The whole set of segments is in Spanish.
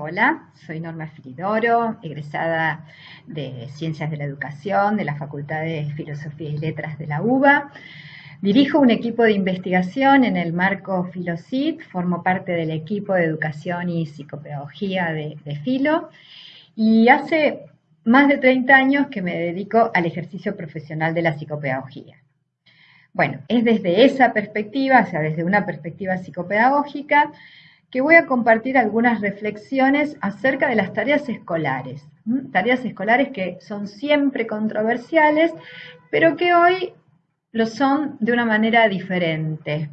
Hola, soy Norma Filidoro, egresada de Ciencias de la Educación de la Facultad de Filosofía y Letras de la UBA. Dirijo un equipo de investigación en el marco FiloCIT, formo parte del equipo de Educación y Psicopedagogía de, de Filo y hace más de 30 años que me dedico al ejercicio profesional de la psicopedagogía. Bueno, es desde esa perspectiva, o sea, desde una perspectiva psicopedagógica, que voy a compartir algunas reflexiones acerca de las tareas escolares. Tareas escolares que son siempre controversiales, pero que hoy lo son de una manera diferente,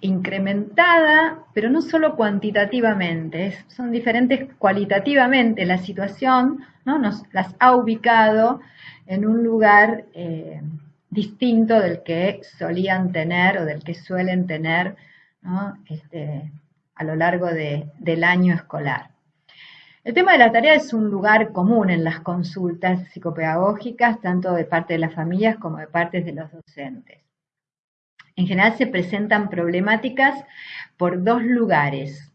incrementada, pero no solo cuantitativamente, son diferentes cualitativamente. La situación ¿no? nos las ha ubicado en un lugar eh, distinto del que solían tener o del que suelen tener este, a lo largo del año escolar. El tema de la tarea es un lugar común en las consultas psicopedagógicas, tanto de parte de las familias como de parte de los docentes. En general se presentan problemáticas por dos lugares.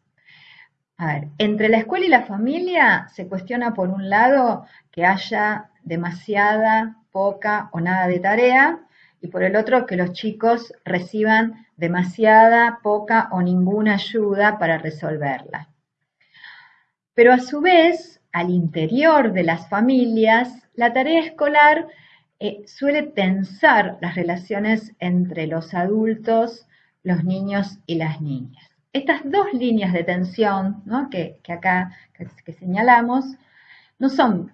Entre la escuela y la familia se cuestiona por un lado que haya demasiada, poca o nada de tarea, y por el otro que los chicos reciban demasiada, poca o ninguna ayuda para resolverla. Pero a su vez, al interior de las familias, la tarea escolar eh, suele tensar las relaciones entre los adultos, los niños y las niñas. Estas dos líneas de tensión que, acá que señalamos no son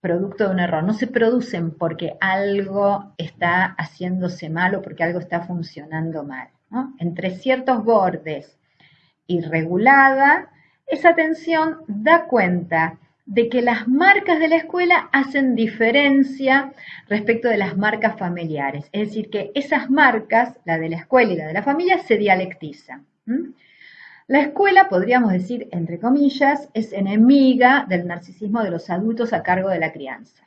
producto de un error, no se producen porque algo está haciéndose mal o porque algo está funcionando mal. Entre ciertos bordes y regulada, esa tensión da cuenta de que las marcas de la escuela hacen diferencia respecto de las marcas familiares. Es decir, que esas marcas, la de la escuela y la de la familia, se dialectizan. La escuela, podríamos decir, entre comillas, es enemiga del narcisismo de los adultos a cargo de la crianza.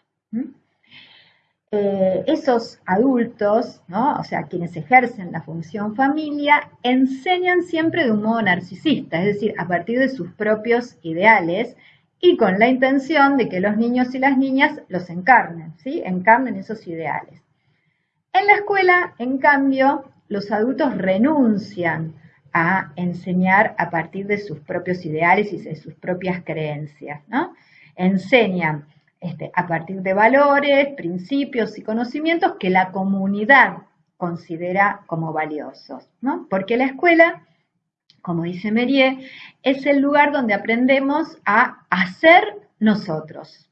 Eh, esos adultos, o sea, quienes ejercen la función familia, enseñan siempre de un modo narcisista, es decir, a partir de sus propios ideales y con la intención de que los niños y las niñas los encarnen, ¿sí? encarnen esos ideales. En la escuela, en cambio, los adultos renuncian a enseñar a partir de sus propios ideales y de sus propias creencias, ¿no? Enseñan este, a partir de valores, principios y conocimientos que la comunidad considera como valiosos, ¿no? Porque la escuela, como dice Merier, es el lugar donde aprendemos a hacer nosotros.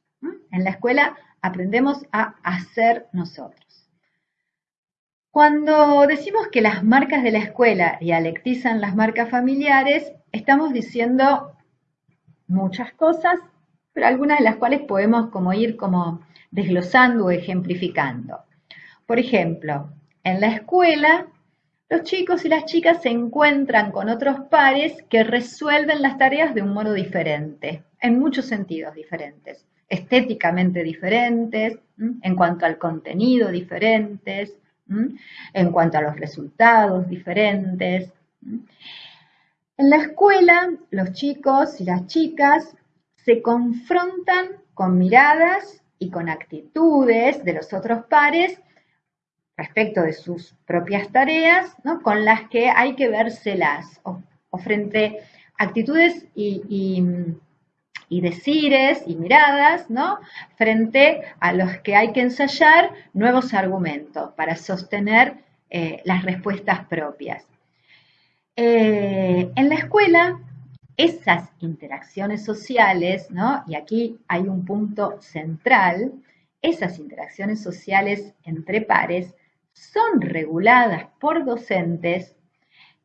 En la escuela aprendemos a hacer nosotros. Cuando decimos que las marcas de la escuela dialectizan las marcas familiares, estamos diciendo muchas cosas, pero algunas de las cuales podemos como ir como desglosando o ejemplificando. Por ejemplo, en la escuela, los chicos y las chicas se encuentran con otros pares que resuelven las tareas de un modo diferente, en muchos sentidos diferentes, estéticamente diferentes, en cuanto al contenido diferentes, en cuanto a los resultados diferentes. En la escuela, los chicos y las chicas se confrontan con miradas y con actitudes de los otros pares respecto de sus propias tareas, con las que hay que vérselas, o, frente a actitudes y decires y miradas, ¿no? Frente a los que hay que ensayar nuevos argumentos para sostener eh, las respuestas propias. Eh, en la escuela, esas interacciones sociales, ¿no? Y aquí hay un punto central, esas interacciones sociales entre pares son reguladas por docentes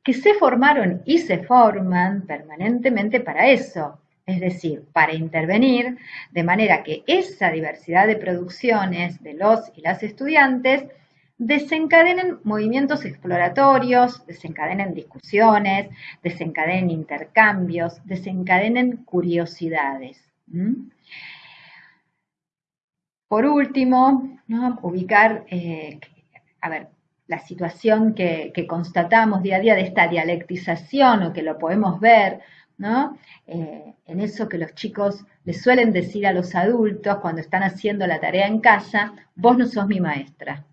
que se formaron y se forman permanentemente para eso, es decir, para intervenir de manera que esa diversidad de producciones de los y las estudiantes desencadenen movimientos exploratorios, desencadenen discusiones, desencadenen intercambios, desencadenen curiosidades. Por último, ubicar, eh, a ver, la situación que, constatamos día a día de esta dialectización o que lo podemos ver ¿no? Eh, en eso que los chicos les suelen decir a los adultos cuando están haciendo la tarea en casa, vos no sos mi maestra.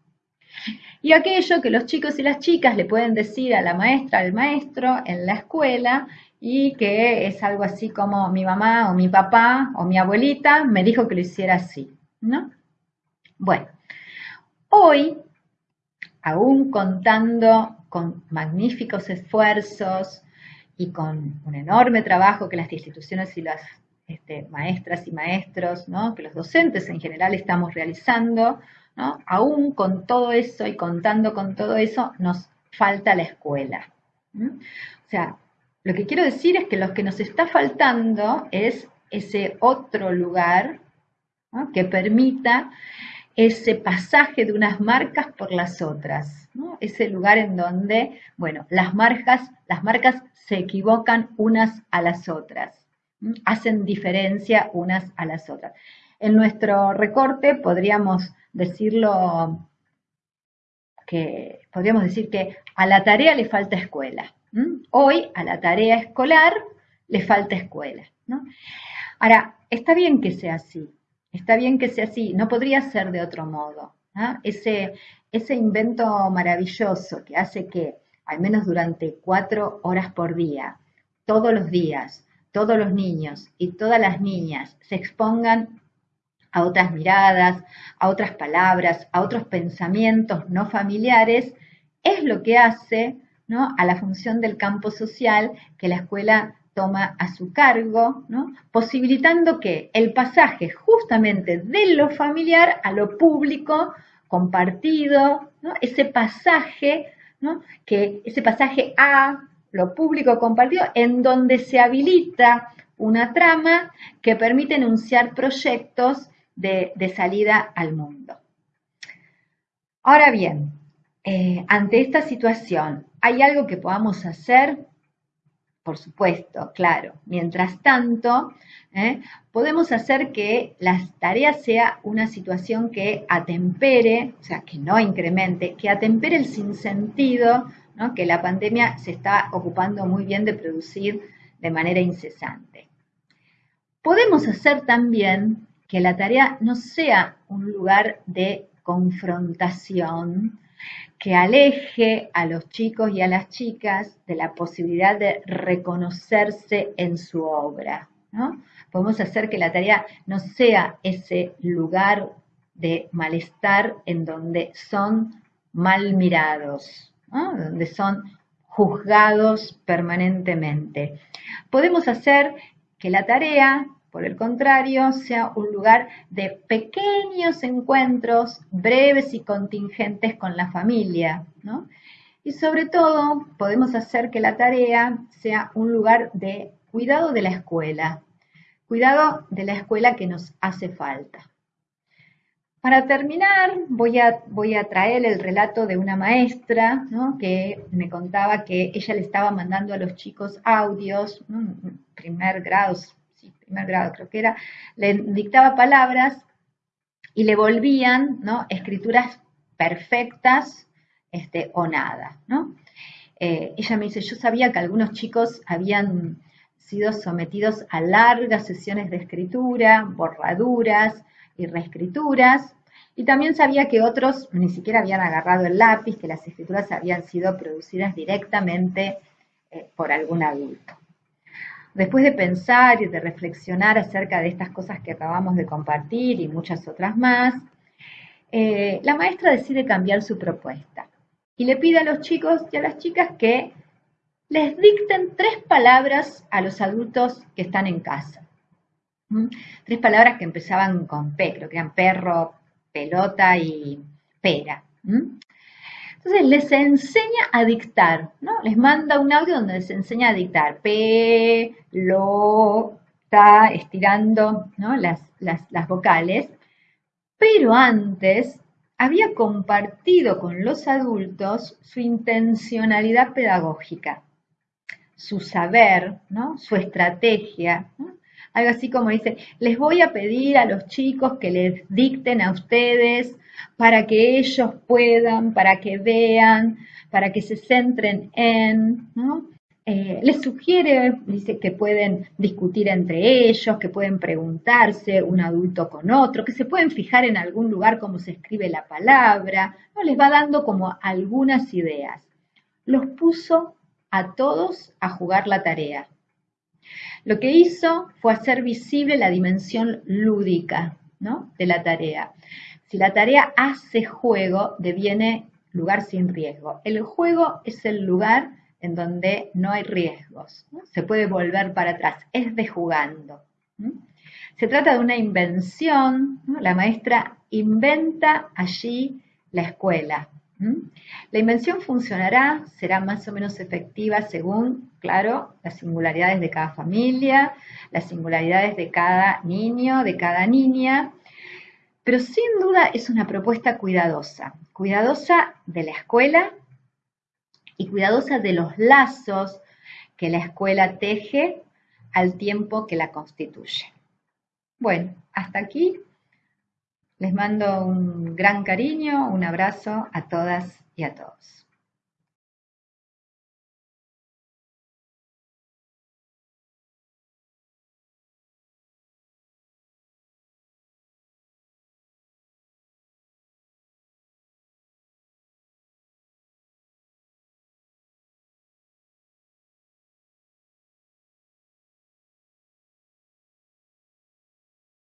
Y aquello que los chicos y las chicas le pueden decir a la maestra, al maestro en la escuela, y que es algo así como mi mamá o mi papá o mi abuelita me dijo que lo hiciera así, ¿no? Bueno, hoy, aún contando con magníficos esfuerzos y con un enorme trabajo que las instituciones y las este, maestras y maestros, que los docentes en general estamos realizando, aún con todo eso y contando con todo eso, nos falta la escuela. O sea, lo que quiero decir es que lo que nos está faltando es ese otro lugar que permita ese pasaje de unas marcas por las otras, ese lugar en donde, bueno, las marcas, las marcas se equivocan unas a las otras, hacen diferencia unas a las otras. En nuestro recorte podríamos decirlo que podríamos decir que a la tarea le falta escuela. Hoy a la tarea escolar le falta escuela. Ahora, está bien que sea así, está bien que sea así, no podría ser de otro modo. Ese, ese invento maravilloso que hace que, al menos durante cuatro horas por día, todos los días, todos los niños y todas las niñas se expongan a otras miradas, a otras palabras, a otros pensamientos no familiares, es lo que hace a la función del campo social que la escuela toma a su cargo, posibilitando que el pasaje justamente de lo familiar a lo público compartido, ese pasaje, que ese pasaje a lo público compartido, en donde se habilita una trama que permite enunciar proyectos de, salida al mundo. Ahora bien, eh, ante esta situación, ¿Hay algo que podamos hacer? Por supuesto, claro. Mientras tanto, ¿eh? podemos hacer que las tareas sea una situación que atempere, o sea, que no incremente, que atempere el sinsentido que la pandemia se está ocupando muy bien de producir de manera incesante. Podemos hacer también que la tarea no sea un lugar de confrontación, que aleje a los chicos y a las chicas de la posibilidad de reconocerse en su obra. ¿no? Podemos hacer que la tarea no sea ese lugar de malestar en donde son mal mirados, donde son juzgados permanentemente. Podemos hacer que la tarea por el contrario, sea un lugar de pequeños encuentros breves y contingentes con la familia, ¿no? Y sobre todo, podemos hacer que la tarea sea un lugar de cuidado de la escuela, cuidado de la escuela que nos hace falta. Para terminar, voy a, voy a traer el relato de una maestra que me contaba que ella le estaba mandando a los chicos audios, primer grado, primer grado creo que era, le dictaba palabras y le volvían ¿no? escrituras perfectas este, o nada. ¿no? Eh, ella me dice, yo sabía que algunos chicos habían sido sometidos a largas sesiones de escritura, borraduras y reescrituras, y también sabía que otros ni siquiera habían agarrado el lápiz, que las escrituras habían sido producidas directamente eh, por algún adulto. Después de pensar y de reflexionar acerca de estas cosas que acabamos de compartir y muchas otras más, eh, la maestra decide cambiar su propuesta y le pide a los chicos y a las chicas que les dicten tres palabras a los adultos que están en casa. ¿Mm? Tres palabras que empezaban con P, creo que eran perro, pelota y pera. ¿Mm? Entonces les enseña a dictar, ¿no? Les manda un audio donde les enseña a dictar. P, lo, ta, estirando las, las vocales. Pero antes había compartido con los adultos su intencionalidad pedagógica, su saber, ¿no? su estrategia. Algo así como dice, les voy a pedir a los chicos que les dicten a ustedes para que ellos puedan, para que vean, para que se centren en, eh, les sugiere, dice que pueden discutir entre ellos, que pueden preguntarse un adulto con otro, que se pueden fijar en algún lugar cómo se escribe la palabra, ¿no? les va dando como algunas ideas. Los puso a todos a jugar la tarea. Lo que hizo fue hacer visible la dimensión lúdica de la tarea. Si la tarea hace juego, deviene lugar sin riesgo. El juego es el lugar en donde no hay riesgos, se puede volver para atrás, es de jugando. Se trata de una invención, la maestra inventa allí la escuela. La invención funcionará, será más o menos efectiva según, claro, las singularidades de cada familia, las singularidades de cada niño, de cada niña, pero sin duda es una propuesta cuidadosa, cuidadosa de la escuela y cuidadosa de los lazos que la escuela teje al tiempo que la constituye. Bueno, hasta aquí. Les mando un gran cariño, un abrazo a todas y a todos.